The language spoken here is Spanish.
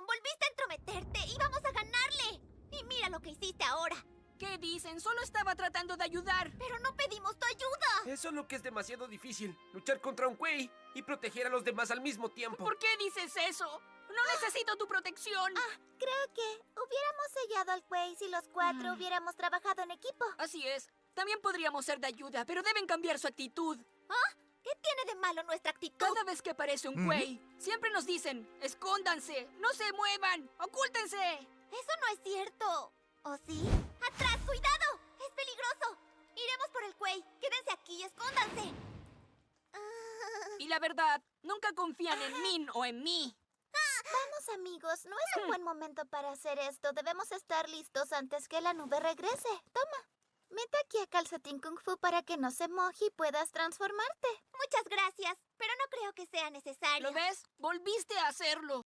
volviste a entrometerte y vamos a ganarle. Y mira lo que hiciste ahora. ¿Qué dicen? Solo estaba tratando de ayudar. Pero no pedimos tu ayuda. Eso es lo que es demasiado difícil. Luchar contra un Quay y proteger a los demás al mismo tiempo. ¿Por qué dices eso? No necesito tu protección. Creo que hubiéramos sellado al Quay si los cuatro Ah. hubiéramos trabajado en equipo. Así es. También podríamos ser de ayuda, pero deben cambiar su actitud. ¿Qué tiene de malo nuestra actitud? Cada vez que aparece un Quay, siempre nos dicen, escóndanse, no se muevan, ocúltense. Eso no es cierto. ¿O sí? ¡Atrás! ¡Cuidado! ¡Es peligroso! Iremos por el Quay. Quédense aquí y escóndanse. Ah. Y la verdad, nunca confían en Min o en mí. Vamos, amigos. No es un buen momento para hacer esto. Debemos estar listos antes que la nube regrese. Toma. Calcetín Kung Fu para que no se moje y puedas transformarte. Muchas gracias, pero no creo que sea necesario. ¿Lo ves? Volviste a hacerlo.